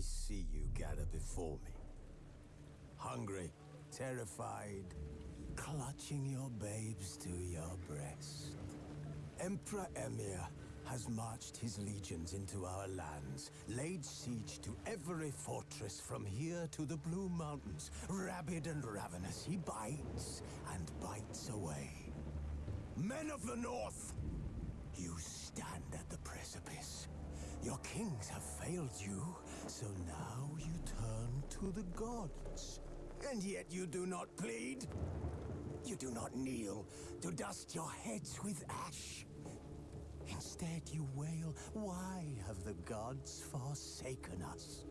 I see you gather before me. Hungry, terrified, clutching your babes to your breast. Emperor Emhyr has marched his legions into our lands, laid siege to every fortress from here to the Blue Mountains. Rabid and ravenous, he bites and bites away. Men of the North, you stand at the precipice. Your kings have failed you, so now you turn to the gods. And yet you do not plead. You do not kneel to dust your heads with ash. Instead, you wail, why have the gods forsaken us?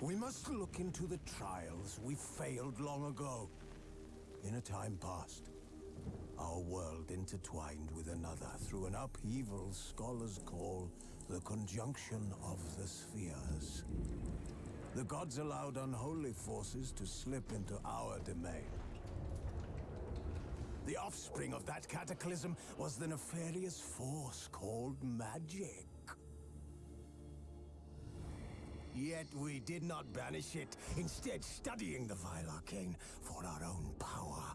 We must look into the trials we failed long ago. In a time past, our world intertwined with another through an upheaval scholars call the conjunction of the spheres. The gods allowed unholy forces to slip into our domain. The offspring of that cataclysm was the nefarious force called magic. Yet we did not banish it, instead studying the vile arcane for our own power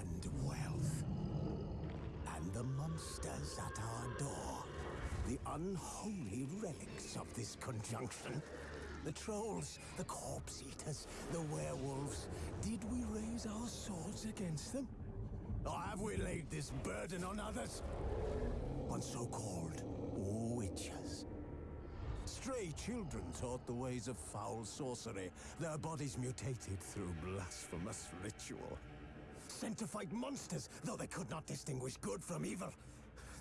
and wealth. And the monsters at our door, the unholy relics of this conjunction. The trolls, the corpse eaters, the werewolves. Did we raise our swords against them? Or have we laid this burden on others? On so-called witches. Stray children taught the ways of foul sorcery, their bodies mutated through blasphemous ritual. Sent to fight monsters, though they could not distinguish good from evil.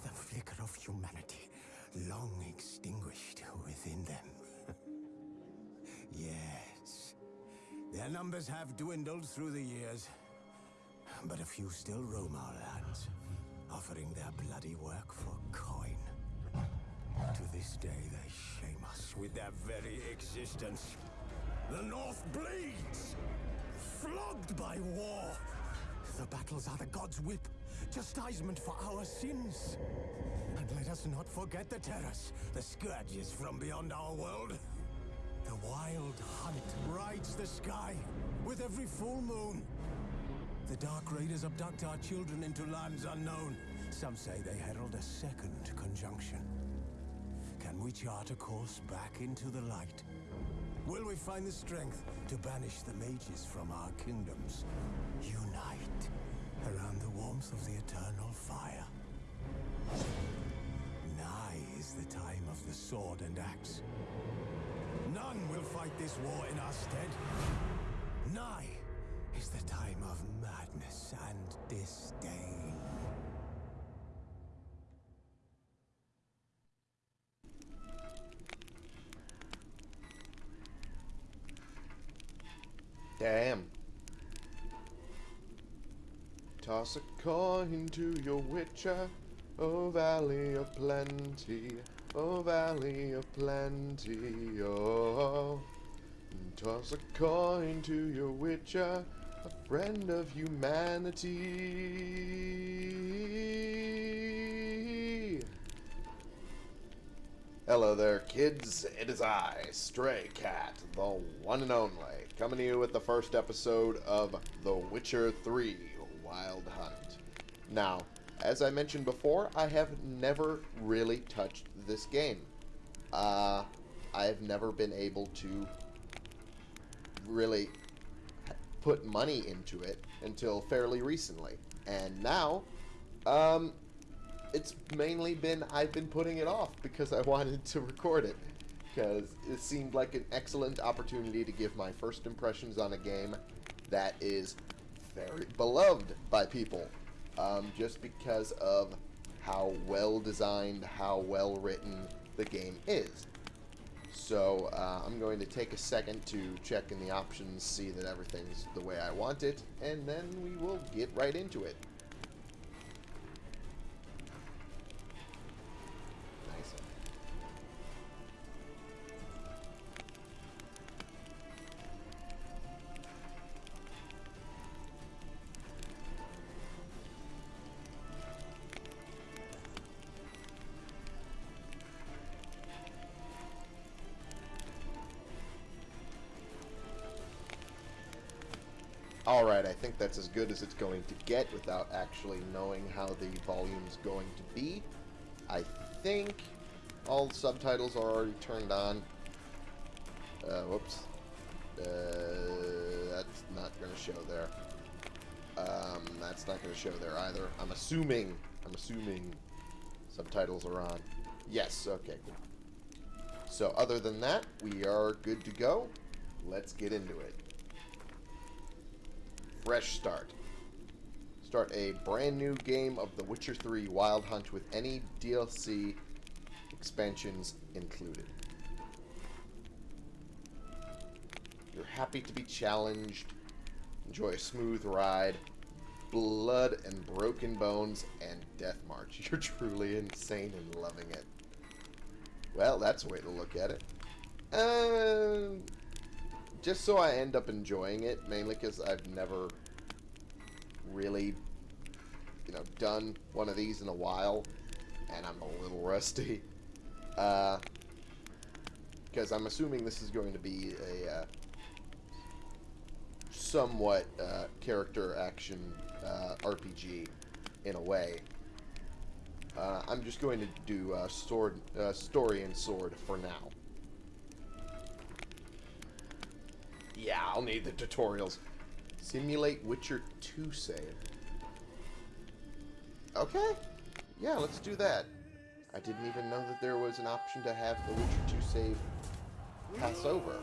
The flicker of humanity, long extinguished within them. yes, their numbers have dwindled through the years, but a few still roam our lands, offering their bloody work for coin. To this day, they shame us with their very existence. The North bleeds! Flogged by war! The battles are the gods' whip, chastisement for our sins. And let us not forget the terrors, the scourges from beyond our world. The wild hunt rides the sky with every full moon. The Dark Raiders abduct our children into lands unknown. Some say they herald a second conjunction. Can we chart a course back into the light? Will we find the strength to banish the mages from our kingdoms? Unite around the warmth of the eternal fire. The time of the sword and axe. None will fight this war in our stead. Nigh is the time of madness and disdain. Damn. Toss a coin to your witcher, oh valley of plenty, oh valley of plenty, oh. Toss a coin to your witcher, a friend of humanity. Hello there, kids. It is I, Stray Cat, the one and only, coming to you with the first episode of The Witcher 3 Wild Hunt. Now, as I mentioned before, I have never really touched this game. Uh, I have never been able to really put money into it until fairly recently. And now, um, it's mainly been I've been putting it off because I wanted to record it. Because it seemed like an excellent opportunity to give my first impressions on a game that is very beloved by people. Um, just because of how well designed, how well written the game is. So uh, I'm going to take a second to check in the options, see that everything's the way I want it, and then we will get right into it. Alright, I think that's as good as it's going to get without actually knowing how the volume's going to be. I think all subtitles are already turned on. Uh, whoops. Uh, that's not going to show there. Um, that's not going to show there either. I'm assuming, I'm assuming subtitles are on. Yes, okay, cool. So other than that, we are good to go. Let's get into it. Fresh start. Start a brand new game of The Witcher 3 Wild Hunt with any DLC expansions included. You're happy to be challenged. Enjoy a smooth ride. Blood and broken bones and death march. You're truly insane and loving it. Well, that's a way to look at it. Uh, just so I end up enjoying it, mainly because I've never really, you know, done one of these in a while, and I'm a little rusty. Because uh, I'm assuming this is going to be a uh, somewhat uh, character action uh, RPG in a way. Uh, I'm just going to do uh, sword, uh, story and sword for now. Yeah, I'll need the tutorials. Simulate Witcher 2 save. Okay. Yeah, let's do that. I didn't even know that there was an option to have the Witcher 2 save pass over.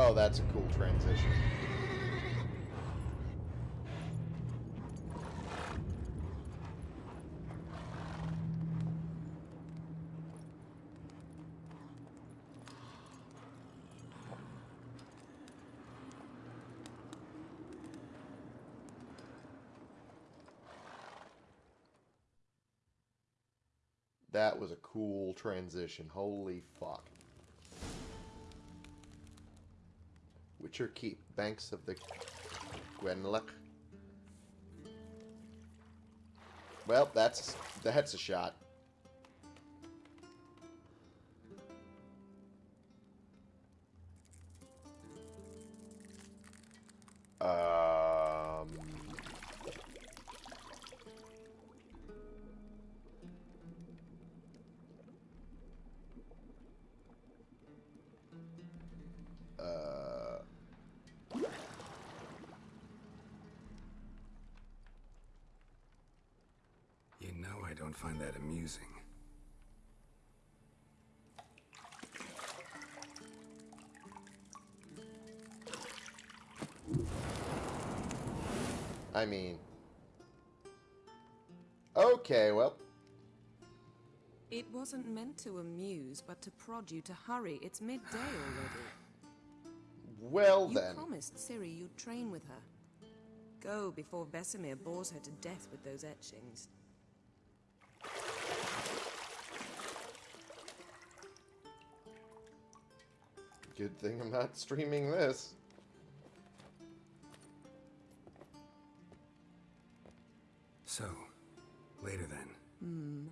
Oh, that's a cool transition. That was a cool transition. Holy fuck. Witcher Keep, Banks of the Gwenllech. Well, that's that's a shot. Mean. Okay, well. It wasn't meant to amuse, but to prod you to hurry. It's midday already. Well You then. promised Ciri you'd train with her. Go before Vesemir bores her to death with those etchings. Good thing I'm not streaming this. So, later then. Hmm.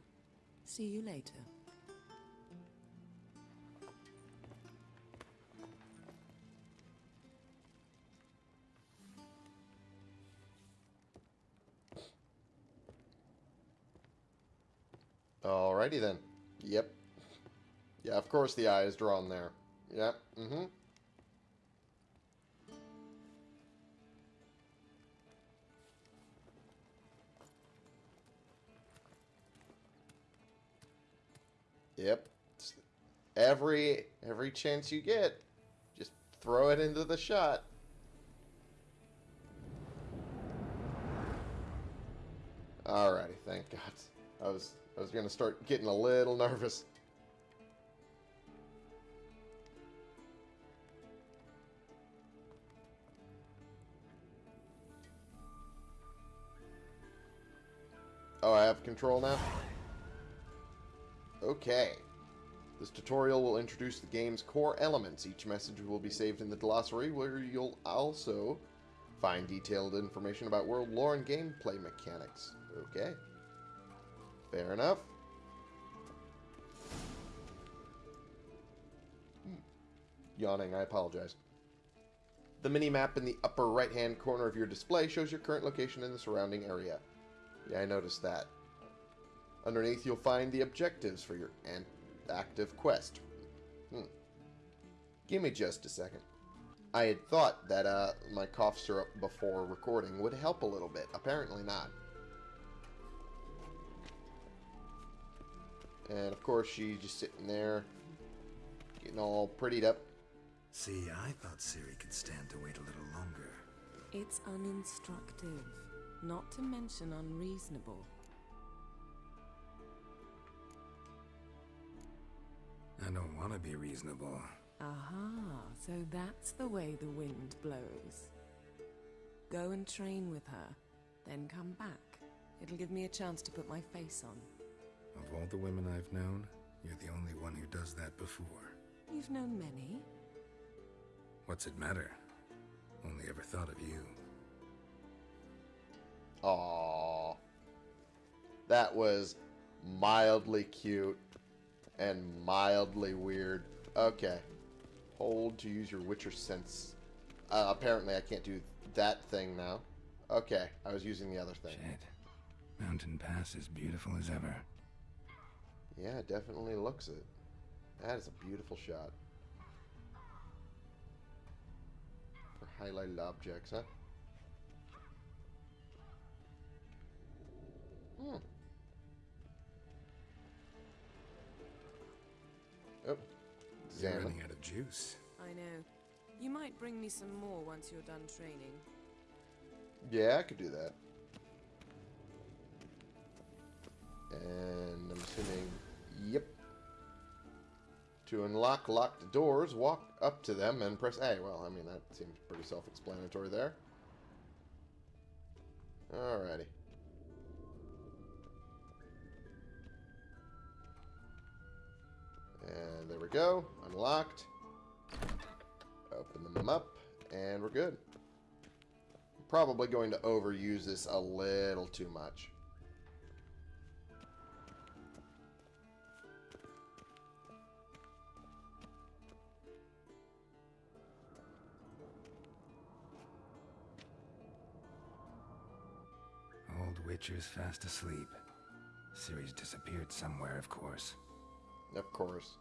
See you later. Alrighty then. Yep. Yeah, of course the eye is drawn there. Yep. Mm-hmm. Yep. Every every chance you get, just throw it into the shot. Alrighty, thank God. I was I was gonna start getting a little nervous. Oh, I have control now? Okay. This tutorial will introduce the game's core elements. Each message will be saved in the glossary, where you'll also find detailed information about world lore and gameplay mechanics. Okay. Fair enough. Hmm. Yawning, I apologize. The mini-map in the upper right-hand corner of your display shows your current location in the surrounding area. Yeah, I noticed that. Underneath, you'll find the objectives for your active quest. Hmm. Give me just a second. I had thought that uh, my cough syrup before recording would help a little bit. Apparently not. And of course, she's just sitting there, getting all prettied up. See, I thought Ciri could stand to wait a little longer. It's uninstructive, not to mention unreasonable. I don't want to be reasonable. Aha, so that's the way the wind blows. Go and train with her, then come back. It'll give me a chance to put my face on. Of all the women I've known, you're the only one who does that before. You've known many. What's it matter? Only ever thought of you. Aww. That was mildly cute and mildly weird. Okay. Hold to use your Witcher sense. Uh, apparently I can't do that thing now. Okay, I was using the other thing. Shit. Mountain Pass is beautiful as ever. Yeah, it definitely looks it. That is a beautiful shot. For highlighted objects, huh? Hmm. Oh. You're running out of juice. I know. You might bring me some more once you're done training. Yeah, I could do that. And I'm assuming, yep. To unlock locked doors, walk up to them and press A. Well, I mean, that seems pretty self-explanatory there. Alrighty. And there we go. Unlocked. Open them up. And we're good. Probably going to overuse this a little too much. Old Witcher's fast asleep. Ciri's disappeared somewhere, of course. Of course.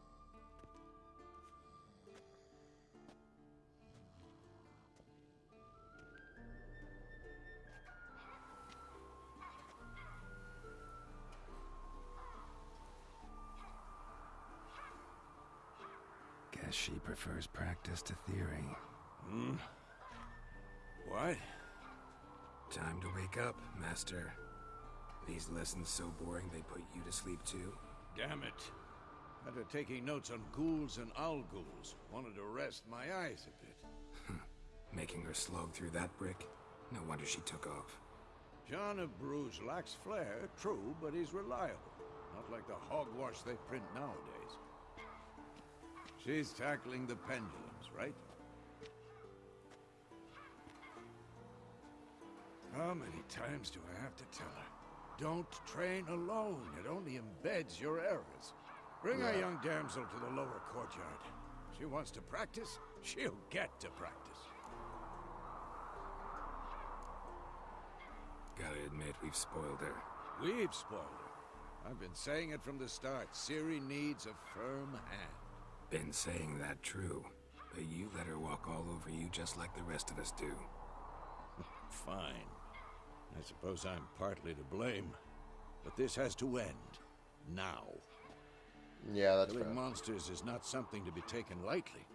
Guess she prefers practice to theory. Hmm? What? Time to wake up, Master. These lessons so boring they put you to sleep too? Damn it. After taking notes on ghouls and alghouls, wanted to rest my eyes a bit. Making her slog through that brick? No wonder she took off. John of Bruges lacks flair, true, but he's reliable. Not like the hogwash they print nowadays. She's tackling the pendulums, right? How many times do I have to tell her? Don't train alone. It only embeds your errors. Bring our young damsel to the lower courtyard. She wants to practice, she'll get to practice. Gotta admit, we've spoiled her. We've spoiled her. I've been saying it from the start. Ciri needs a firm hand. Been saying that true. But you let her walk all over you just like the rest of us do. Fine. I suppose I'm partly to blame. But this has to end. Now. Yeah, that's Killing monsters is not something to be taken lightly.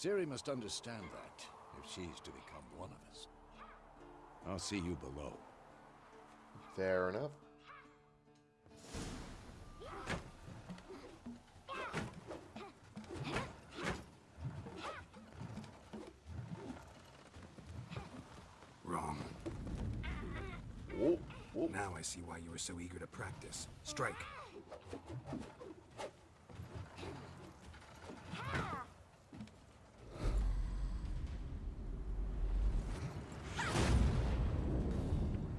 Ciri must understand that, if she's to become one of us. I'll see you below. Fair enough. Wrong. Whoa, whoa. Now I see why you were so eager to practice. Strike.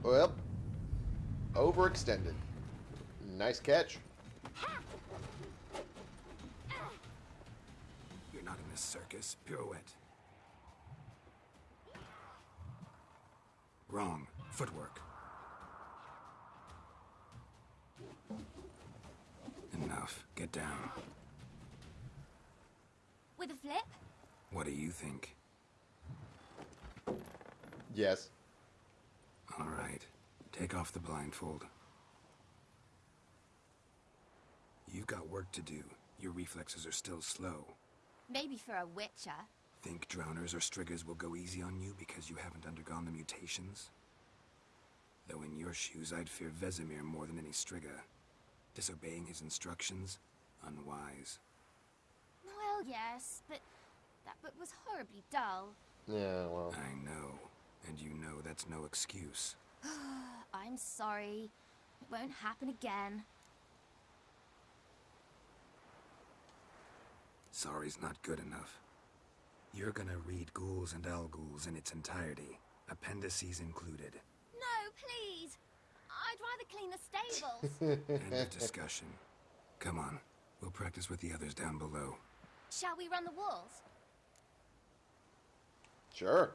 Well, overextended. Nice catch. You're not in this circus. Pirouette. Wrong. Footwork. Enough. Get down. With a flip? What do you think? Yes. All right. Take off the blindfold. You've got work to do. Your reflexes are still slow. Maybe for a witcher. Think drowners or striggers will go easy on you because you haven't undergone the mutations? Though in your shoes, I'd fear Vesemir more than any strigger. Disobeying his instructions? Unwise. Well, yes, but that book was horribly dull. Yeah, well. I know. And you know that's no excuse. I'm sorry. It won't happen again. Sorry's not good enough. You're gonna read Ghouls and Ghouls in its entirety, appendices included. No, please. I'd rather clean the stables. End of discussion. Come on, we'll practice with the others down below. Shall we run the walls? Sure.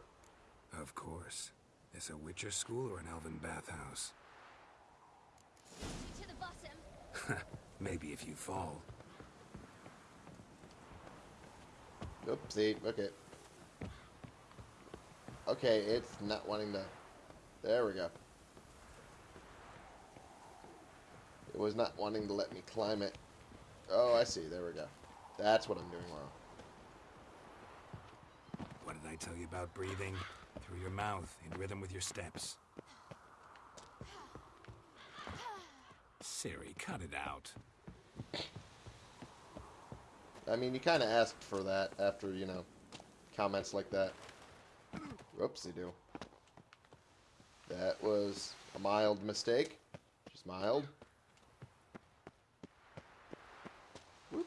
Of course. Is a Witcher school or an Elven bathhouse? To the bottom. Maybe if you fall. Oopsie. Okay. Okay, it's not wanting to. There we go. It was not wanting to let me climb it. Oh, I see. There we go. That's what I'm doing wrong. What did I tell you about breathing? Through your mouth, in rhythm with your steps. Ciri, cut it out. I mean, you kind of asked for that after, you know, comments like that. Whoopsie do. That was a mild mistake. Just mild. Whoop.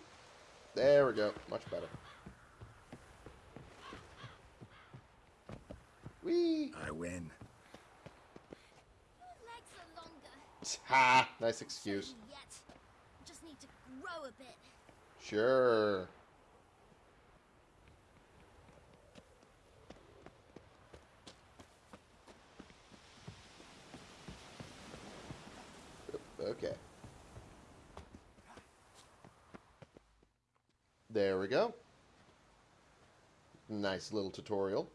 There we go. Much better. Whee! I win. Your legs are longer. Ha! Nice excuse. Yet. Just need to grow a bit. Sure. Okay. There we go. Nice little tutorial.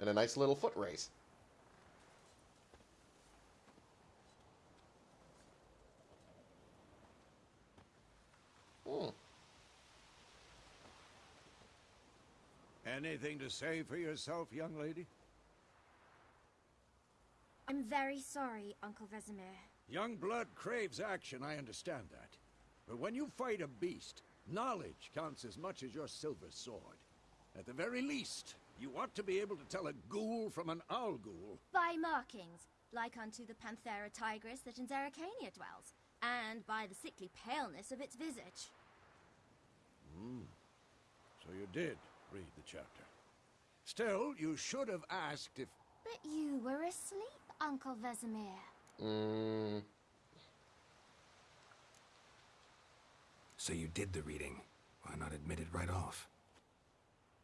And a nice little foot race. Hmm. Anything to say for yourself, young lady? I'm very sorry, Uncle Vesemir. Young blood craves action, I understand that. But when you fight a beast, knowledge counts as much as your silver sword. At the very least, you ought to be able to tell a ghoul from an alghoul. By markings, like unto the Panthera tigris that in Zerrikania dwells, and by the sickly paleness of its visage. Hmm. So you did read the chapter. Still, you should have asked if... But you were asleep, Uncle Vesemir. Mm, So you did the reading. Why not admit it right off?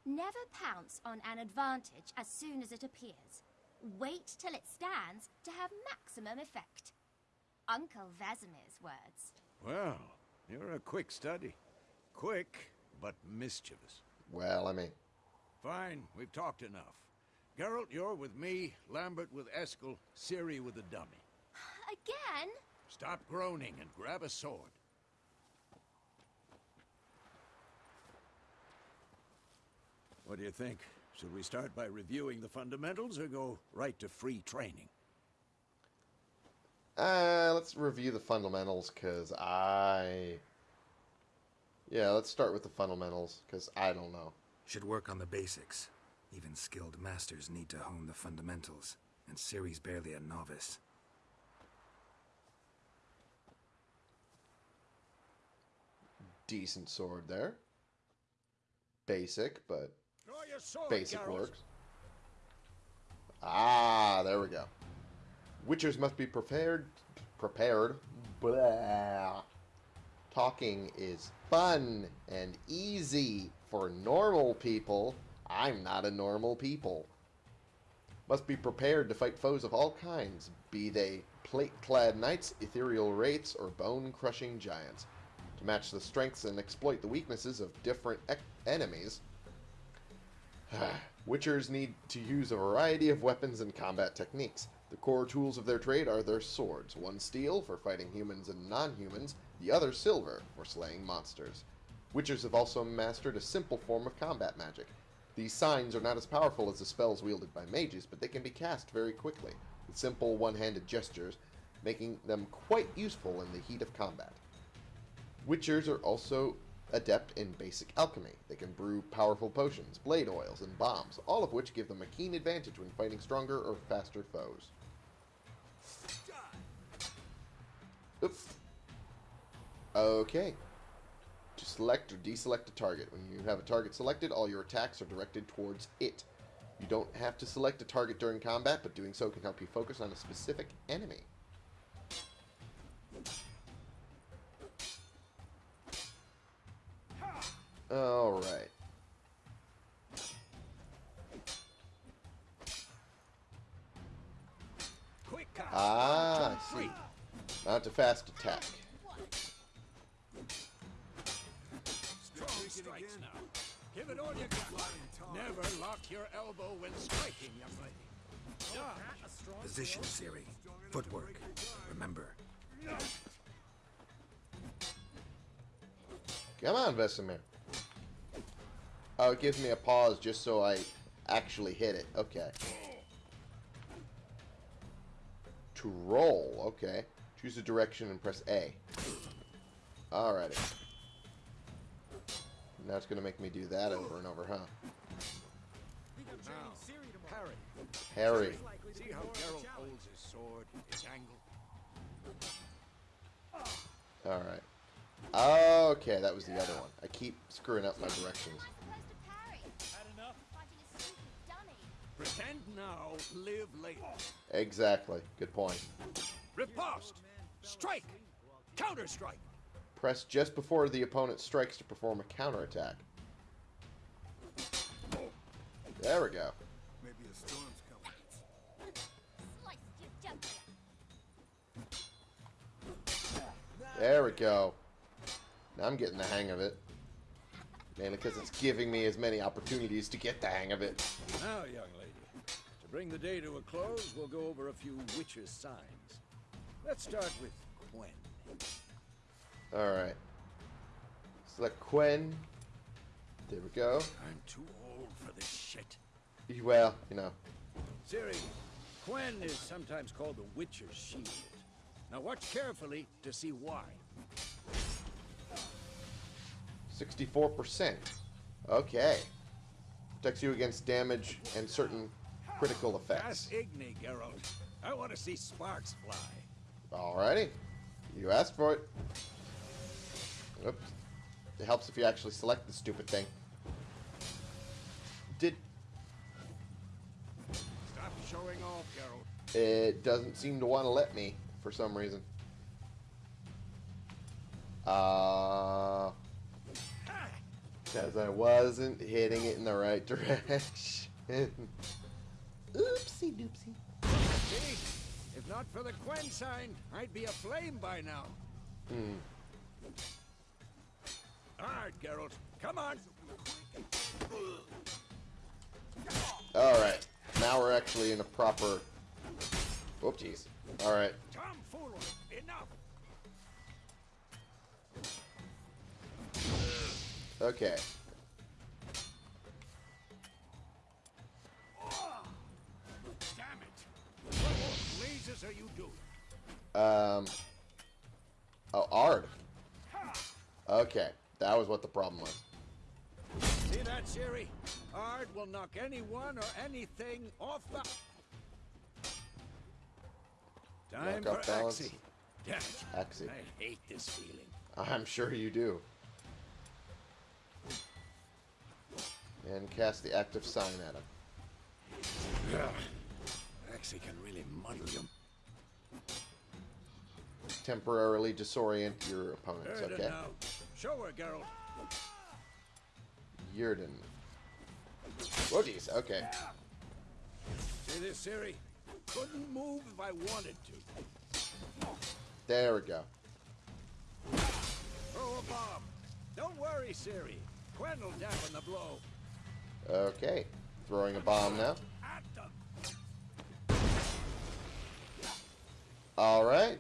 Never pounce on an advantage as soon as it appears. Wait till it stands to have maximum effect. Uncle Vesemir's words. Well, you're a quick study. Quick, but mischievous. Well, I mean, Fine, we've talked enough. Geralt, you're with me, Lambert with Eskel, Ciri with the dummy. Again? Stop groaning and grab a sword. What do you think? Should we start by reviewing the fundamentals or go right to free training? Uh, let's review the fundamentals, because I... Yeah, let's start with the fundamentals, because I don't know. Should work on the basics. Even skilled masters need to hone the fundamentals, and Ciri's barely a novice. Decent sword there. Basic, but sword, basic Geralt. works. Ah, there we go. Witchers must be prepared. Prepared. Blah. Talking is fun and easy for normal people. I'm not a normal people. Must be prepared to fight foes of all kinds, be they plate-clad knights, ethereal wraiths, or bone-crushing giants. To match the strengths and exploit the weaknesses of different ec- enemies, Witchers need to use a variety of weapons and combat techniques. The core tools of their trade are their swords, one steel for fighting humans and non-humans, the other silver for slaying monsters. Witchers have also mastered a simple form of combat magic. These signs are not as powerful as the spells wielded by mages, but they can be cast very quickly, with simple one-handed gestures, making them quite useful in the heat of combat. Witchers are also adept in basic alchemy. They can brew powerful potions, blade oils, and bombs, all of which give them a keen advantage when fighting stronger or faster foes. Oops. Okay. To select or deselect a target. When you have a target selected, all your attacks are directed towards it. You don't have to select a target during combat, but doing so can help you focus on a specific enemy. Alright. Ah, I see. Mount a fast attack. Strikes now. Give it all you got. Never lock your elbow when striking, young lady. Dodge. Position, Ciri. Footwork. Remember, Come on, Vesemir. Oh, it gives me a pause just so I actually hit it. Okay. To roll. Okay. Choose a direction and press A. Alrighty. Now it's going to make me do that over and over, huh? Now. Harry. See how Geralt holds his sword, his angle? Alright. Okay, that was the other one. I keep screwing up my directions. I'm supposed to parry. Had enough? Fighting a stupid dummy. now, live later. Exactly. Good point. Riposte! Strike! Counter-strike! Press just before the opponent strikes to perform a counterattack. There we go. Maybe a storm's coming. Slice your jugular. There we go. Now I'm getting the hang of it. Mainly because it's giving me as many opportunities to get the hang of it. Now, young lady, to bring the day to a close, we'll go over a few witches' signs. Let's start with Quen. Alright. Select Quen. There we go. I'm too old for this shit. Well, you know. Ciri, Quen is sometimes called the Witcher's Shield. Now watch carefully to see why. 64%. Okay. Protects you against damage and certain critical effects. Igni, Geralt. I want to see sparks fly. Alrighty. You asked for it. Oops. It helps if you actually select the stupid thing. Did Stop showing off, Geralt. it doesn't seem to want to let me for some reason. Uh because I wasn't hitting it in the right direction. Oopsie doopsie. If not for the Quen sign, I'd be aflame by now. Hmm. Alright, Geralt. Come on. Alright. Now we're actually in a proper Whoopsies. Alright. Tomfoolery. Enough. Okay. Damn it. What blazes are you doing? Um. Oh, Ard. Okay, that was what the problem was. See that, Ciri? Ard will knock anyone or anything off the... Time Knock for. Axii. Axii. I hate this feeling. I'm sure you do. And cast the active sign at him. Ugh. Axii can really muddle you. Temporarily disorient your opponents, okay? Show her, Geralt. Yrden. Oh, jeez, okay. See this, Ciri? Couldn't move if I wanted to. There we go. Throw a bomb. Don't worry, Ciri. Quen will dampen the blow. Okay. Throwing a bomb now. Alright.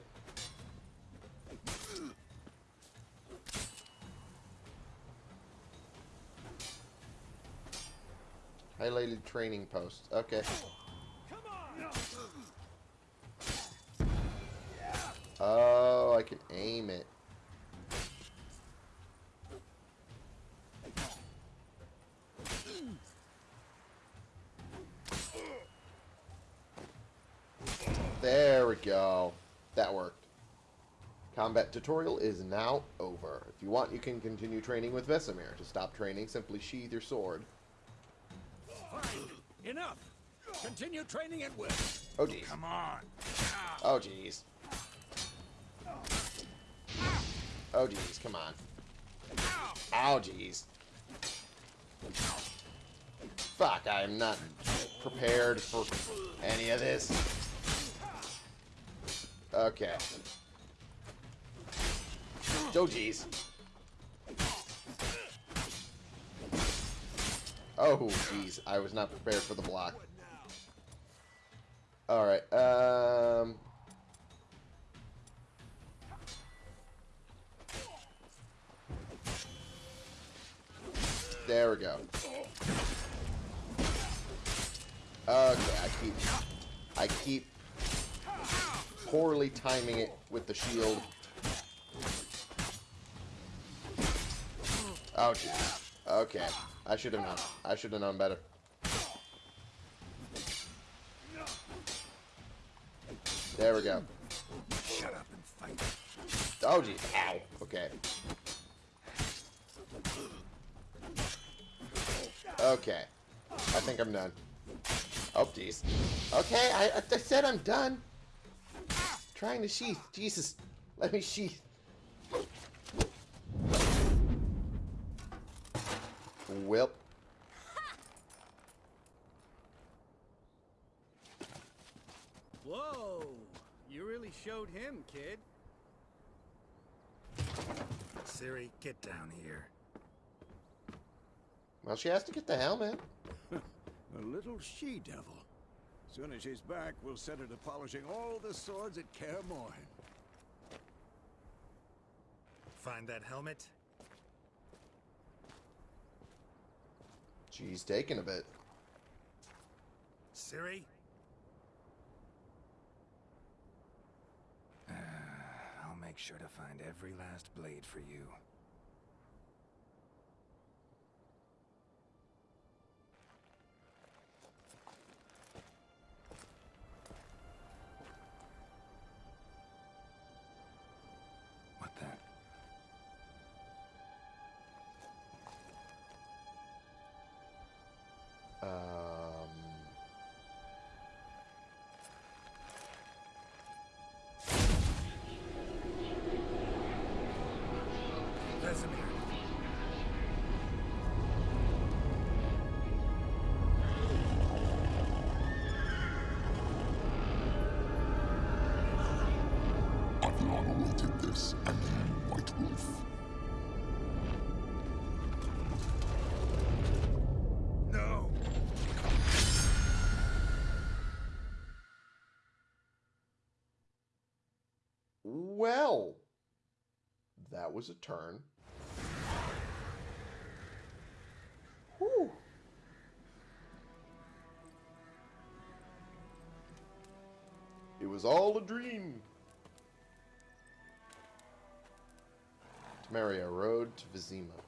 Training posts. Okay. Oh, I can aim it. There we go. That worked. Combat tutorial is now over. If you want, you can continue training with Vesemir. To stop training, simply sheathe your sword. Continue training at will. Oh, jeez. Come on. Oh, jeez. Oh, jeez. Come on. Oh, jeez. Fuck, I am not prepared for any of this. Okay. Oh, jeez. Oh, jeez. I was not prepared for the block. Alright, um... There we go. Okay, I keep... I keep poorly timing it with the shield. Oh, jeez. Okay. I should have known. I should have known better. There we go. Shut up and fight. Oh, geez. Ow. Okay. Okay. I think I'm done. Oh, jeez. Okay, I, I said I'm done. Trying to sheath. Jesus. Let me sheath. Well. Whoa! You really showed him, kid. Ciri, get down here. Well, she has to get the helmet. A little she-devil. Soon as she's back, we'll set her to polishing all the swords at Kaer Morhen. Find that helmet? She's taking a bit. Ciri? Uh, I'll make sure to find every last blade for you. Was a turn. Whew. It was all a dream. Temeria Road to Vizima.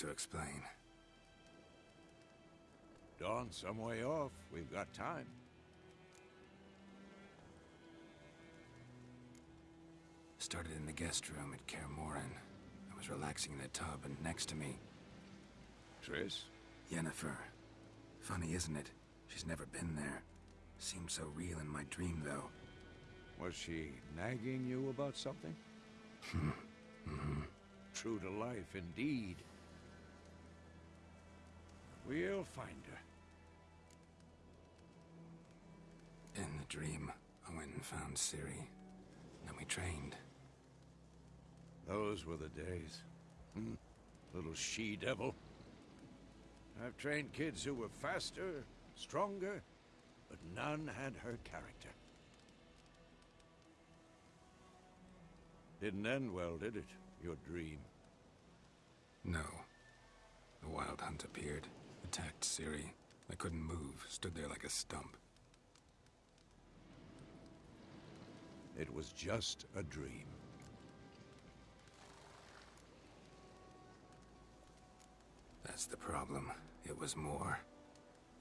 To explain. Dawn's some way off. We've got time. Started in the guest room at Kaer. I was relaxing in a tub, and next to me, Triss? Yennefer. Funny, isn't it? She's never been there. Seemed so real in my dream, though. Was she nagging you about something? Hmm. True to life, indeed. We'll find her. In the dream, I went and found Ciri. Then we trained. Those were the days. Hmm. Little she-devil. I've trained kids who were faster, stronger, but none had her character. Didn't end well, did it? Your dream. No. The Wild Hunt appeared, attacked Ciri. I couldn't move, stood there like a stump. It was just a dream. That's the problem. It was more.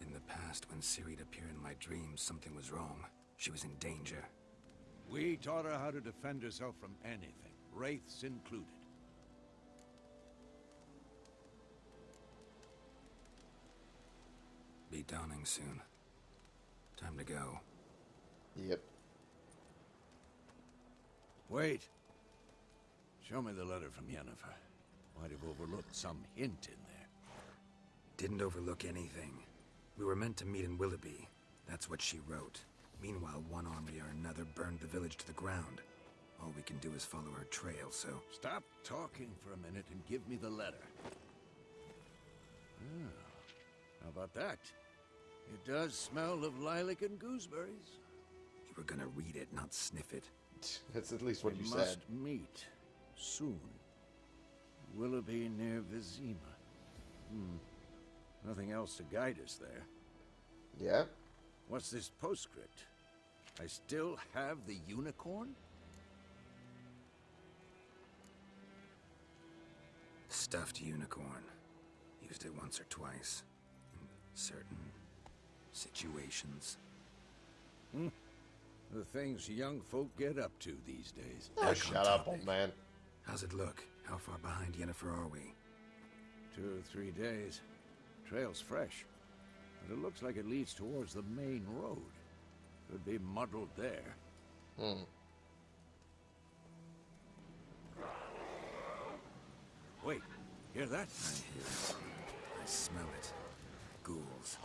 In the past, when Ciri'd appear in my dreams, something was wrong. She was in danger. We taught her how to defend herself from anything, wraiths included. Be dawning soon. Time to go. Yep. Wait. Show me the letter from Yennefer. Might have overlooked some hint in there. Didn't overlook anything. We were meant to meet in Willoughby. That's what she wrote. Meanwhile, one army or another burned the village to the ground. All we can do is follow her trail, so... Stop talking for a minute and give me the letter. Ah, how about that? It does smell of lilac and gooseberries. You were gonna read it, not sniff it. That's at least what we you must said. meet soon. Willoughby near Vizima. Hmm. Nothing else to guide us there. Yeah. What's this postscript? I still have the unicorn? Stuffed unicorn. Used it once or twice. In certain situations. The things young folk get up to these days. Oh, shut up, old man. How's it look? How far behind Yennefer are we? Two or three days. Trail's fresh. But it looks like it leads towards the main road. Could be muddled there. Hmm. Wait, hear that? I hear it. I smell it. Ghouls.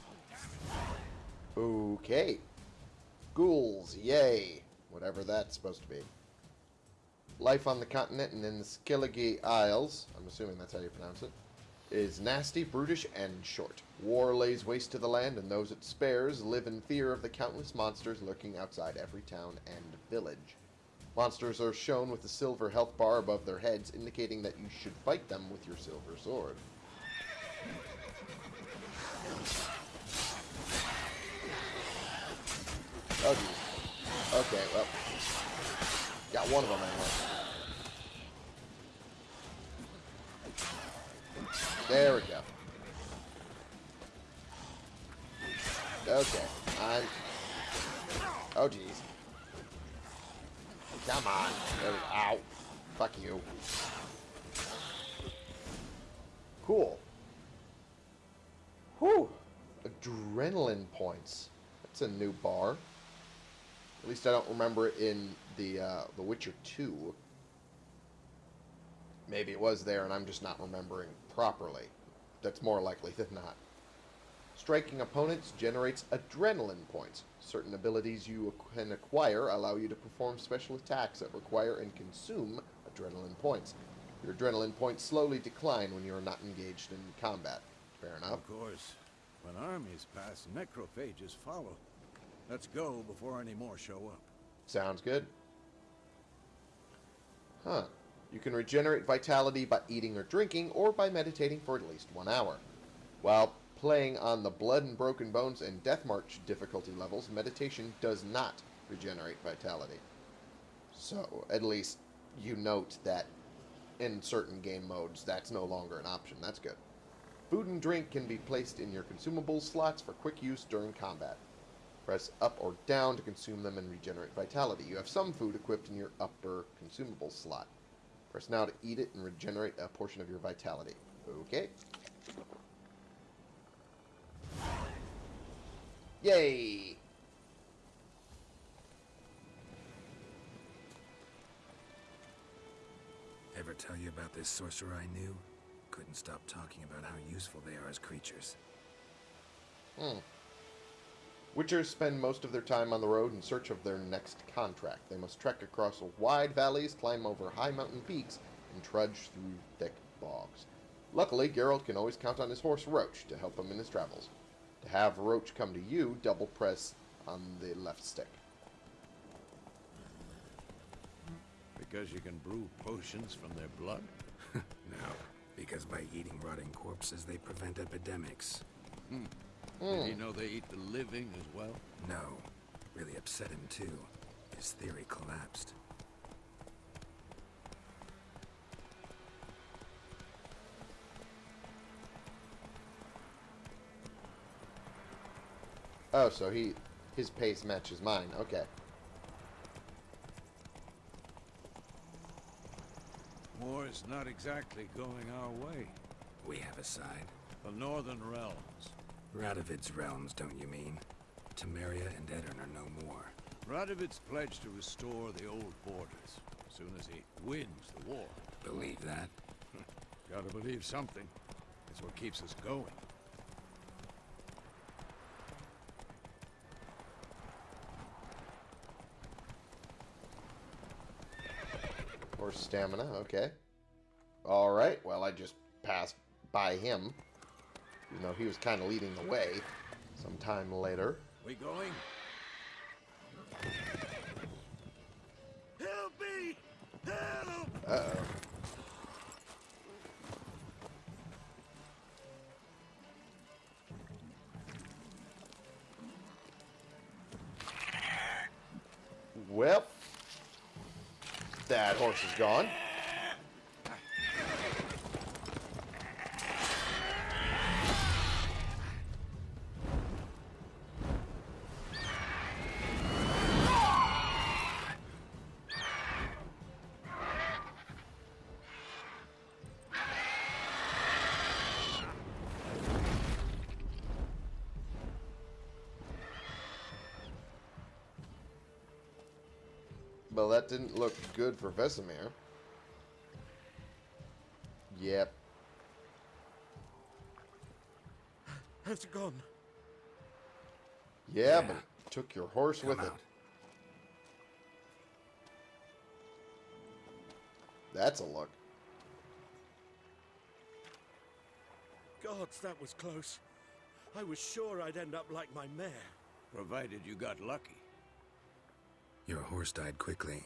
Okay. Ghouls, yay. Whatever that's supposed to be. Life on the continent and in the Skellige Isles, I'm assuming that's how you pronounce it, is nasty, brutish, and short. War lays waste to the land, and those it spares live in fear of the countless monsters lurking outside every town and village. Monsters are shown with a silver health bar above their heads, indicating that you should fight them with your silver sword. Geez. Okay, well. Got one of them anyway. There we go. Okay, I'm... Oh, jeez. Come on. There we go. Ow. Fuck you. Cool. Whew. Adrenaline points. That's a new bar. At least I don't remember it in the uh, The Witcher 2. Maybe it was there and I'm just not remembering properly. That's more likely than not. Striking opponents generates adrenaline points. Certain abilities you can acquire allow you to perform special attacks that require and consume adrenaline points. Your adrenaline points slowly decline when you are not engaged in combat. Fair enough. Of course, when armies pass, necrophages follow. Let's go before any more show up. Sounds good. Huh. You can regenerate vitality by eating or drinking, or by meditating for at least one hour. While playing on the Blood and Broken Bones and Death March difficulty levels, meditation does not regenerate vitality. So, at least you note that in certain game modes, that's no longer an option. That's good. Food and drink can be placed in your consumables slots for quick use during combat. Press up or down to consume them and regenerate vitality. You have some food equipped in your upper consumable slot. Press now to eat it and regenerate a portion of your vitality. Okay. Yay! Ever tell you about this sorcerer I knew? Couldn't stop talking about how useful they are as creatures. Hmm. Witchers spend most of their time on the road in search of their next contract. They must trek across wide valleys, climb over high mountain peaks, and trudge through thick bogs. Luckily, Geralt can always count on his horse Roach to help him in his travels. To have Roach come to you, double press on the left stick. Because you can brew potions from their blood? No, because by eating rotting corpses, they prevent epidemics. Hmm. Did hmm. you know they eat the living as well? No, really upset him too. His theory collapsed. Oh, so he his pace matches mine. Okay. War is not exactly going our way. We have a side. The Northern Realms. Radovid's realms, don't you mean? Temeria and Aedirn are no more. Radovid's pledged to restore the old borders as soon as he wins the war. Believe that? Gotta believe something. It's what keeps us going. Or stamina, okay. Alright, well, I just passed by him. You know, he was kind of leading the way. Sometime later. We going? Help me! Help! Uh-oh. Well, that horse is gone. Well, that didn't look good for Vesemir. Yep. Has it gone? Yeah, Yeah. but it took your horse Come with it. That's a look. Gods, that was close. I was sure I'd end up like my mare. Provided you got lucky. Your horse died quickly,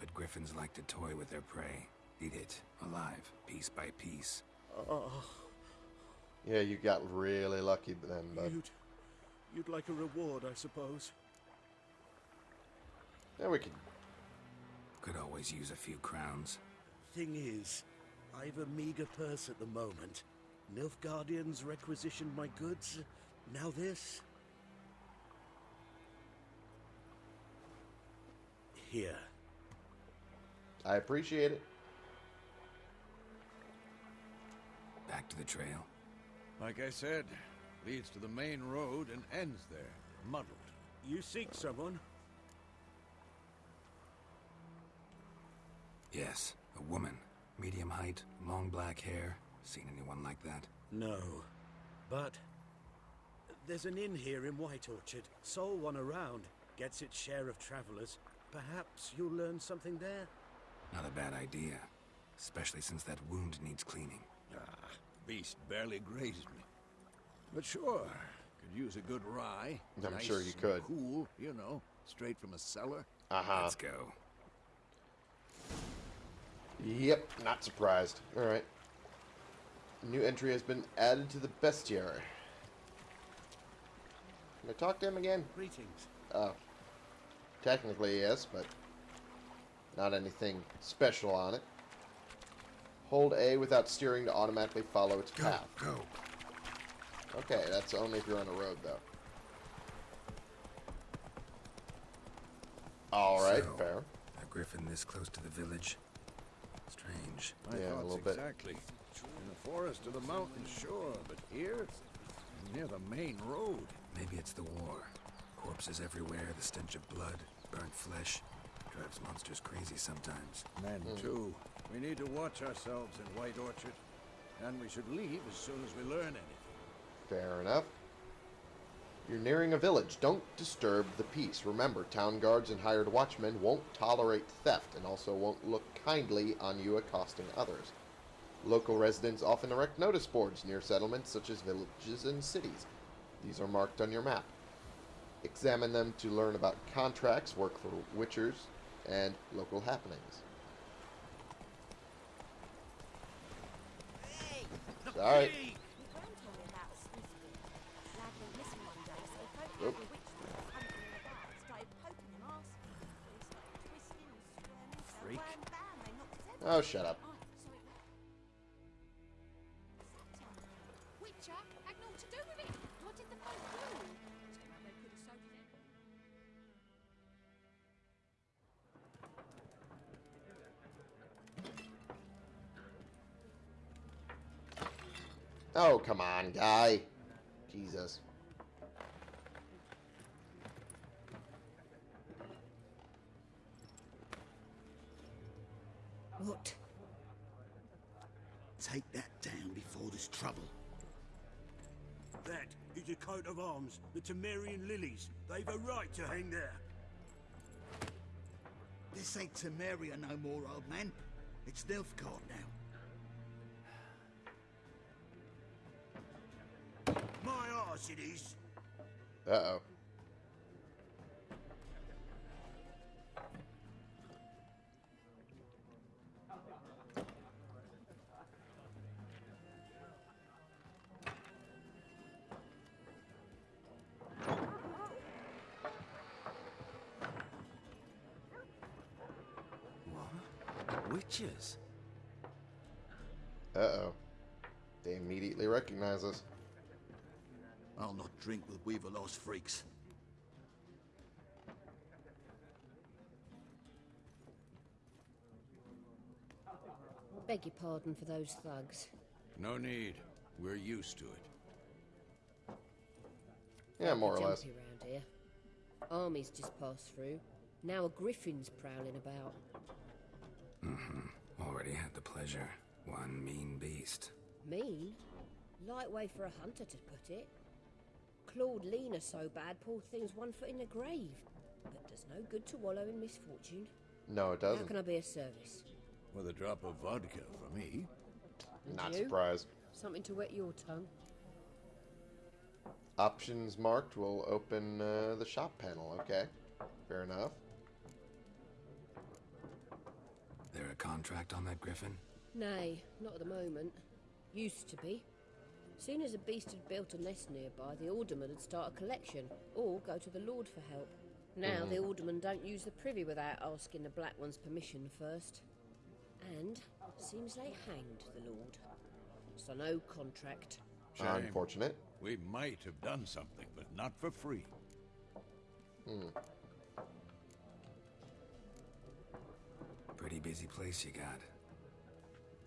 but griffins like to toy with their prey. Eat it, alive, piece by piece. Oh, Yeah, you got really lucky then, bud. you'd, you'd like a reward, I suppose. Yeah, we could. Could always use a few crowns. Thing is, I've a meager purse at the moment. Nilfgaardians requisitioned my goods. Now this. Here. I appreciate it. Back to the trail. Like I said, leads to the main road and ends there, muddled. You seek someone? Yes, a woman. Medium height, long black hair. Seen anyone like that? No. But there's an inn here in White Orchard. Sole one around. Gets its share of travelers. Perhaps you'll learn something there? Not a bad idea. Especially since that wound needs cleaning. Ah, beast barely grazed me. But sure, could use a good rye. I'm Nice sure you and could. Cool, you know, straight from a cellar. Uh huh. Let's go. Yep, not surprised. Alright. New entry has been added to the bestiary. Can I talk to him again? Greetings. Oh. Technically, yes, but not anything special on it. Hold A without steering to automatically follow its Go, path. go. Okay, that's only if you're on a road, though. Alright, So, fair. A griffin this close to the village. Strange. My Yeah, a little bit. exactly. In the forest or the mountains, sure, but here, near the main road. Maybe it's the war. Corpses everywhere, the stench of blood, burnt flesh. Drives monsters crazy sometimes. Men, hmm. too. We need to watch ourselves in White Orchard. And we should leave as soon as we learn anything. Fair enough. You're nearing a village. Don't disturb the peace. Remember, town guards and hired watchmen won't tolerate theft and also won't look kindly on you accosting others. Local residents often erect notice boards near settlements such as villages and cities. These are marked on your map. Examine them to learn about contracts, work for witchers, and local happenings. Sorry. Oop. Freak. Oh, shut up. Oh, come on, guy. Jesus. What? Take that down before there's trouble. That is a coat of arms, the Temerian lilies. They've a right to hang there. This ain't Temeria no more, old man. It's Nilfgaard now. My arse it is. Uh-oh. Witches? Uh-oh. They immediately recognize us. I'll not drink with Weaver-lost freaks. Beg your pardon for those thugs. No need. We're used to it. Yeah, more or less. Jumpy round here. Armies just passed through. Now a griffin's prowling about. Mm-hmm. Already had the pleasure. One mean beast. Mean? Light way for a hunter to put it. Clawed Lena so bad, poor thing's one foot in the grave. But does no good to wallow in misfortune. No, it doesn't. How can I be of service? With a drop of vodka for me. And Not you? surprised. Something to wet your tongue. Options marked will open uh, the shop panel. Okay, fair enough. There a contract on that griffin? Nay, not at the moment. Used to be. Soon as a beast had built a nest nearby, the alderman would start a collection, or go to the lord for help. Now the alderman don't use the privy without asking the black one's permission first. And seems they hanged the lord. So no contract. Shame. Unfortunate. We might have done something, but not for free. Hmm. Pretty busy place you got.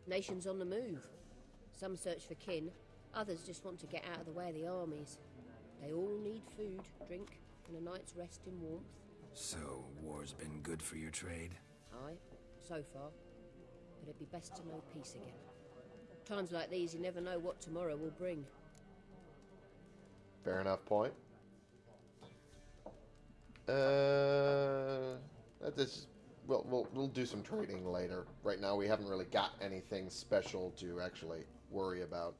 Nations on the move. Some search for kin, others just want to get out of the way of the armies. They all need food, drink, and a night's rest in warmth. So, war's been good for your trade? Aye, so far. But it'd be best to know peace again. Times like these, you never know what tomorrow will bring. Fair enough point. Uh, that is, we'll, we'll, we'll do some trading later. Right now, we haven't really got anything special to actually worry about.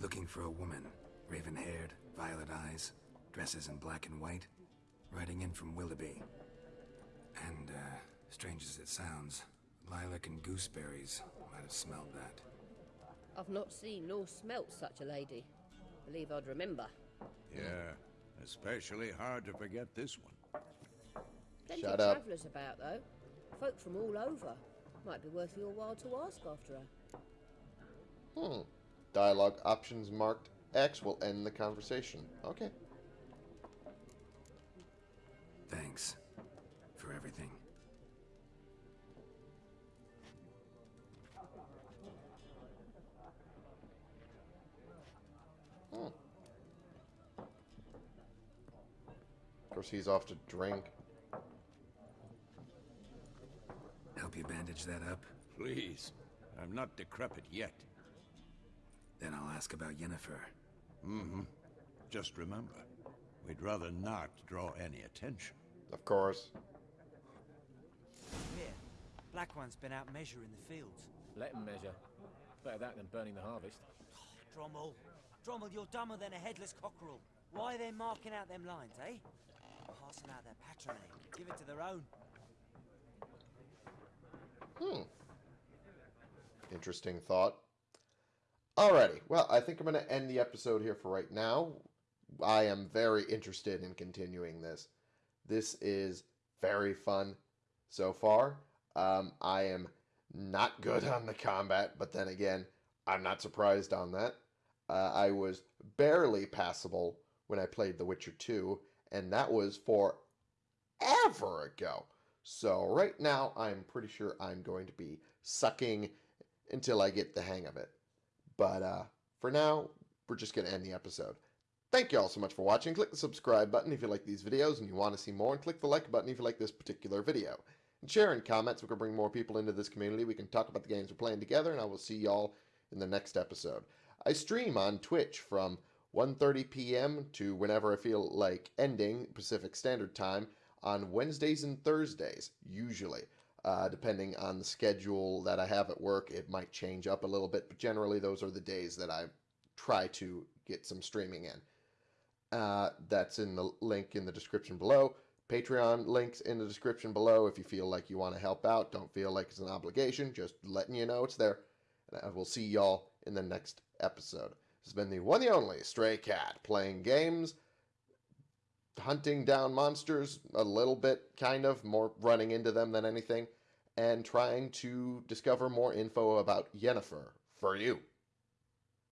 Looking for a woman. Raven haired, violet eyes, dresses in black and white. Riding in from Willoughby. And, uh, strange as it sounds, lilac and gooseberries might have smelled that. I've not seen nor smelt such a lady. Believe I'd remember. Yeah, especially hard to forget this one. Plenty Shut of up. travellers about, though. Folk from all over. Might be worth your while to ask after her. Hmm. Dialogue options marked X will end the conversation. Okay. Thanks. For everything. Hmm. Of course, he's off to drink. Help you bandage that up? Please, I'm not decrepit yet. Then I'll ask about Yennefer. Mm-hmm. Just remember, we'd rather not draw any attention. Of course. Here, Black One's been out measuring the fields. Let him measure. Better that than burning the harvest. Drommel, Drommel, you're dumber than a headless cockerel. Why are they marking out them lines, eh? Passing out their patrimony. Give it to their own. Hmm. Interesting thought. Alrighty, well, I think I'm going to end the episode here for right now. I am very interested in continuing this. This is very fun so far. Um, I am not good on the combat, but then again, I'm not surprised on that. Uh, I was barely passable when I played The Witcher 2, and that was forever ago. So right now, I'm pretty sure I'm going to be sucking until I get the hang of it. But uh, for now, we're just going to end the episode. Thank you all so much for watching. Click the subscribe button if you like these videos and you want to see more, and click the like button if you like this particular video. And share and comment so we can bring more people into this community. We can talk about the games we're playing together, and I will see y'all in the next episode. I stream on Twitch from 1.30 p.m. to whenever I feel like ending Pacific Standard Time on Wednesdays and Thursdays, usually. Uh, depending on the schedule that I have at work, it might change up a little bit, but generally those are the days that I try to get some streaming in. Uh, that's in the link in the description below. Patreon links in the description below if you feel like you want to help out. Don't feel like it's an obligation, just letting you know it's there. And I will see y'all in the next episode. This has been the one and only Stray Cat playing games, hunting down monsters a little bit, kind of, more running into them than anything, and trying to discover more info about Yennefer for you.